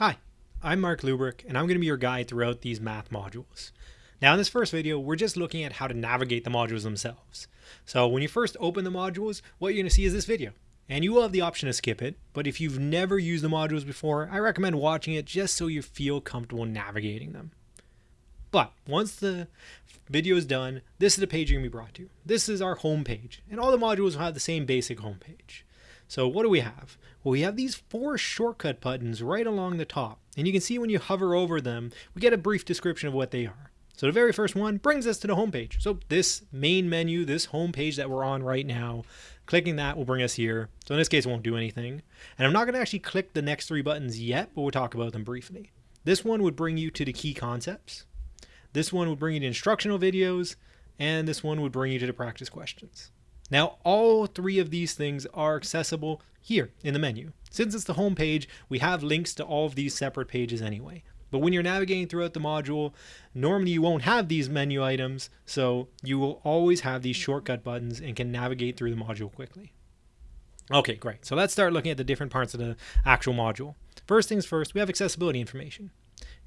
Hi, I'm Mark Lubrick, and I'm going to be your guide throughout these math modules. Now in this first video, we're just looking at how to navigate the modules themselves. So when you first open the modules, what you're going to see is this video. And you will have the option to skip it, but if you've never used the modules before, I recommend watching it just so you feel comfortable navigating them. But once the video is done, this is the page you're going to be brought to. This is our home page, and all the modules will have the same basic home page. So what do we have? Well, we have these four shortcut buttons right along the top. And you can see when you hover over them, we get a brief description of what they are. So the very first one brings us to the home page. So this main menu, this home page that we're on right now, clicking that will bring us here. So in this case, it won't do anything. And I'm not going to actually click the next three buttons yet, but we'll talk about them briefly. This one would bring you to the key concepts. This one would bring you to instructional videos. And this one would bring you to the practice questions. Now, all three of these things are accessible here in the menu. Since it's the home page, we have links to all of these separate pages anyway. But when you're navigating throughout the module, normally you won't have these menu items, so you will always have these shortcut buttons and can navigate through the module quickly. Okay, great. So let's start looking at the different parts of the actual module. First things first, we have accessibility information.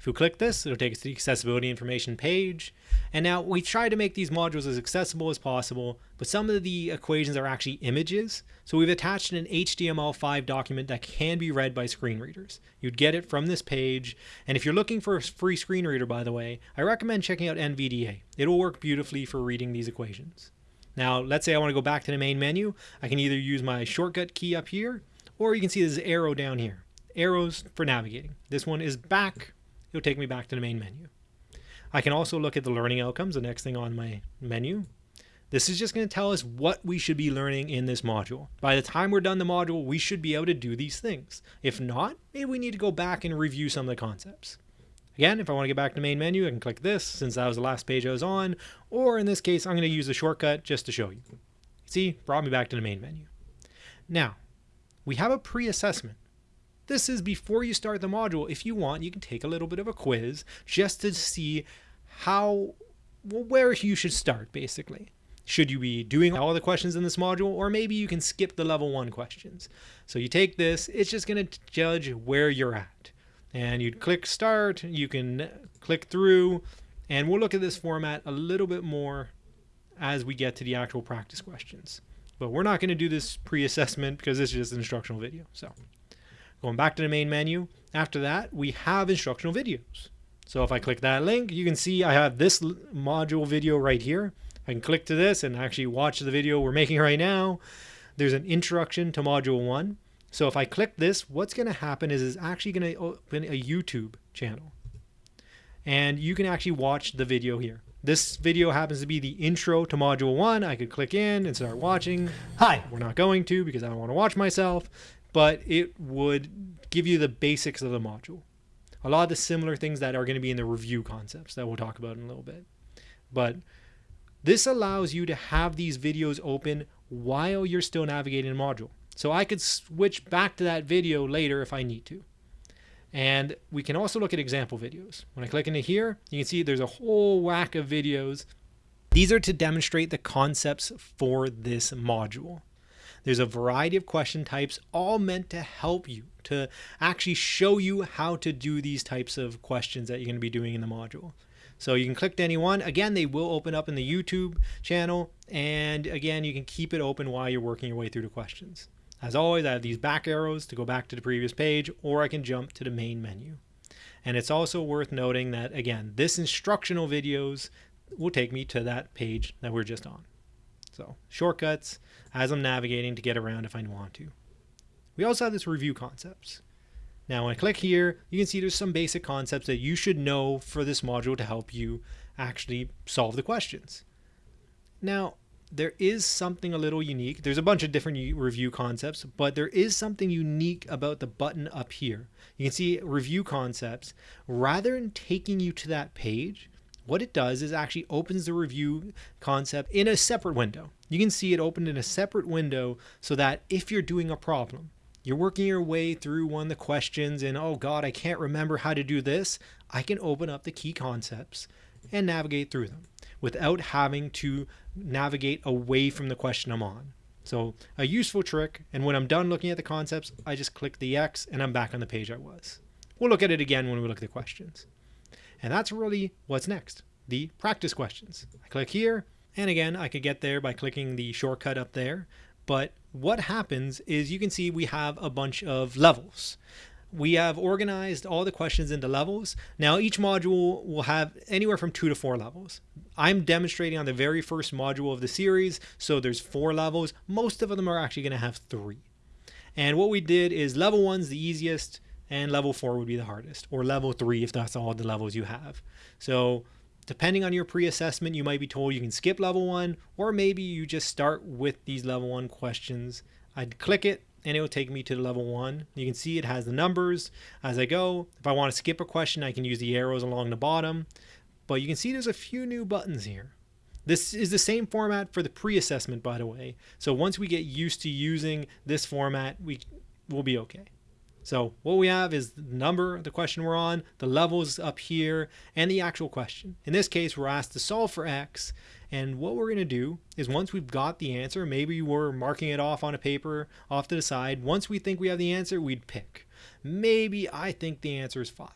If we click this, it'll take us to the accessibility information page. And now we try to make these modules as accessible as possible, but some of the equations are actually images. So we've attached an HTML5 document that can be read by screen readers. You'd get it from this page. And if you're looking for a free screen reader, by the way, I recommend checking out NVDA. It'll work beautifully for reading these equations. Now, let's say I want to go back to the main menu. I can either use my shortcut key up here, or you can see this arrow down here. Arrows for navigating. This one is back it'll take me back to the main menu. I can also look at the learning outcomes, the next thing on my menu. This is just going to tell us what we should be learning in this module. By the time we're done the module, we should be able to do these things. If not, maybe we need to go back and review some of the concepts. Again, if I want to get back to the main menu, I can click this since that was the last page I was on, or in this case, I'm going to use the shortcut just to show you. See, brought me back to the main menu. Now, we have a pre-assessment. This is before you start the module. If you want, you can take a little bit of a quiz just to see how, well, where you should start, basically. Should you be doing all the questions in this module, or maybe you can skip the level one questions. So you take this, it's just going to judge where you're at. And you click start, you can click through, and we'll look at this format a little bit more as we get to the actual practice questions. But we're not going to do this pre-assessment because this is just an instructional video. So Going back to the main menu, after that, we have instructional videos. So if I click that link, you can see I have this module video right here. I can click to this and actually watch the video we're making right now. There's an introduction to module one. So if I click this, what's going to happen is it's actually going to open a YouTube channel. And you can actually watch the video here. This video happens to be the intro to module one. I could click in and start watching. Hi, we're not going to because I don't want to watch myself but it would give you the basics of the module. A lot of the similar things that are going to be in the review concepts that we'll talk about in a little bit. But this allows you to have these videos open while you're still navigating the module. So I could switch back to that video later if I need to. And we can also look at example videos. When I click into here, you can see there's a whole whack of videos. These are to demonstrate the concepts for this module. There's a variety of question types, all meant to help you, to actually show you how to do these types of questions that you're going to be doing in the module. So you can click to any one. Again, they will open up in the YouTube channel. And again, you can keep it open while you're working your way through the questions. As always, I have these back arrows to go back to the previous page, or I can jump to the main menu. And it's also worth noting that, again, this instructional videos will take me to that page that we're just on. So shortcuts as I'm navigating to get around if I want to. We also have this review concepts. Now when I click here, you can see there's some basic concepts that you should know for this module to help you actually solve the questions. Now, there is something a little unique. There's a bunch of different review concepts, but there is something unique about the button up here. You can see review concepts. Rather than taking you to that page, what it does is actually opens the review concept in a separate window. You can see it opened in a separate window so that if you're doing a problem, you're working your way through one of the questions and oh God, I can't remember how to do this. I can open up the key concepts and navigate through them without having to navigate away from the question I'm on. So a useful trick. And when I'm done looking at the concepts, I just click the X and I'm back on the page I was. We'll look at it again when we look at the questions. And that's really what's next, the practice questions. I click here, and again, I could get there by clicking the shortcut up there. But what happens is you can see we have a bunch of levels we have organized all the questions into levels. Now each module will have anywhere from two to four levels. I'm demonstrating on the very first module of the series, so there's four levels. Most of them are actually going to have three. And what we did is level one's the easiest, and level four would be the hardest, or level three if that's all the levels you have. So depending on your pre-assessment, you might be told you can skip level one, or maybe you just start with these level one questions. I'd click it, and it will take me to level one. You can see it has the numbers as I go. If I want to skip a question, I can use the arrows along the bottom. But you can see there's a few new buttons here. This is the same format for the pre-assessment, by the way. So once we get used to using this format, we will be okay. So what we have is the number, the question we're on, the levels up here, and the actual question. In this case, we're asked to solve for x, and what we're going to do is once we've got the answer, maybe we're marking it off on a paper off to the side. Once we think we have the answer, we'd pick. Maybe I think the answer is 5.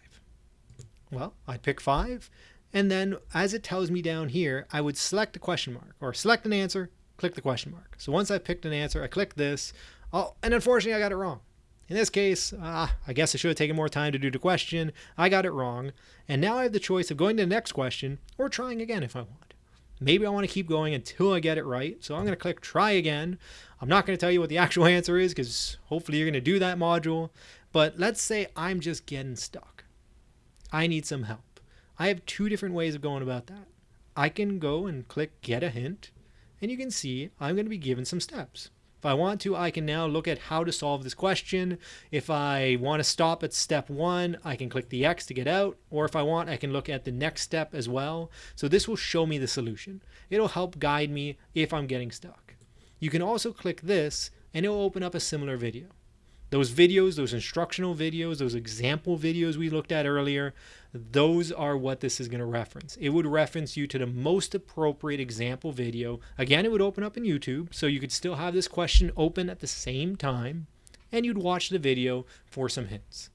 Well, I'd pick 5, and then as it tells me down here, I would select a question mark, or select an answer, click the question mark. So once I picked an answer, I click this, oh, and unfortunately I got it wrong. In this case, uh, I guess I should have taken more time to do the question. I got it wrong. And now I have the choice of going to the next question or trying again if I want. Maybe I want to keep going until I get it right. So I'm going to click try again. I'm not going to tell you what the actual answer is because hopefully you're going to do that module. But let's say I'm just getting stuck. I need some help. I have two different ways of going about that. I can go and click get a hint and you can see I'm going to be given some steps. If I want to, I can now look at how to solve this question. If I want to stop at step one, I can click the X to get out. Or if I want, I can look at the next step as well. So this will show me the solution. It'll help guide me if I'm getting stuck. You can also click this and it will open up a similar video. Those videos, those instructional videos, those example videos we looked at earlier, those are what this is going to reference. It would reference you to the most appropriate example video. Again, it would open up in YouTube, so you could still have this question open at the same time, and you'd watch the video for some hints.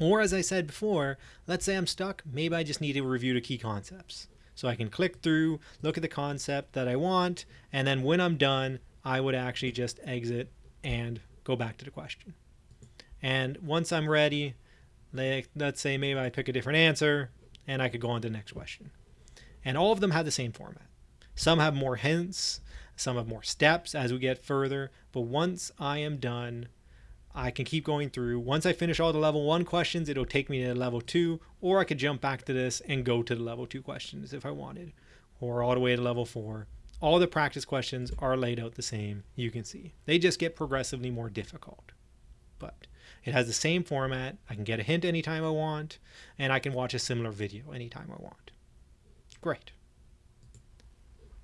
Or as I said before, let's say I'm stuck, maybe I just need to review the key concepts. So I can click through, look at the concept that I want, and then when I'm done, I would actually just exit and go back to the question. And once I'm ready, like, let's say maybe I pick a different answer and I could go on to the next question. And all of them have the same format. Some have more hints, some have more steps as we get further, but once I am done, I can keep going through. Once I finish all the level one questions, it'll take me to level two, or I could jump back to this and go to the level two questions if I wanted, or all the way to level four. All the practice questions are laid out the same, you can see. They just get progressively more difficult. But it has the same format. I can get a hint anytime I want, and I can watch a similar video anytime I want. Great.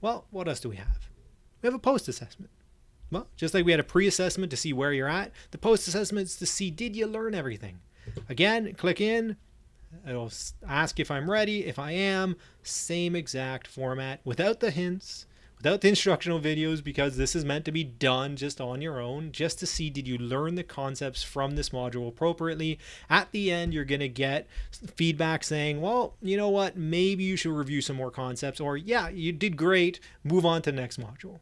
Well, what else do we have? We have a post-assessment. Well, just like we had a pre-assessment to see where you're at, the post-assessment is to see did you learn everything. Again, click in. It'll ask if I'm ready. If I am, same exact format without the hints without the instructional videos because this is meant to be done just on your own, just to see did you learn the concepts from this module appropriately. At the end, you're going to get feedback saying, well, you know what, maybe you should review some more concepts, or yeah, you did great, move on to the next module.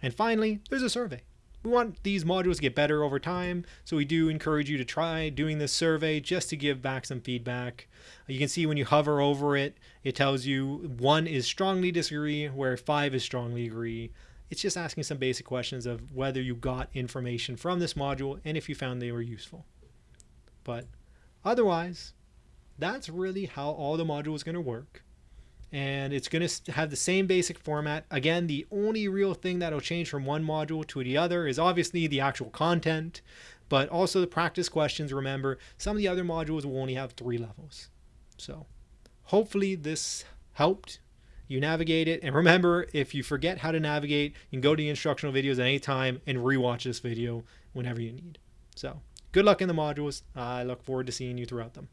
And finally, there's a survey. We want these modules to get better over time, so we do encourage you to try doing this survey just to give back some feedback. You can see when you hover over it, it tells you one is strongly disagree, where five is strongly agree. It's just asking some basic questions of whether you got information from this module and if you found they were useful. But otherwise, that's really how all the modules is going to work and it's going to have the same basic format. Again, the only real thing that'll change from one module to the other is obviously the actual content, but also the practice questions. Remember, some of the other modules will only have three levels. So hopefully this helped you navigate it. And remember, if you forget how to navigate, you can go to the instructional videos at any time and rewatch this video whenever you need. So good luck in the modules. I look forward to seeing you throughout them.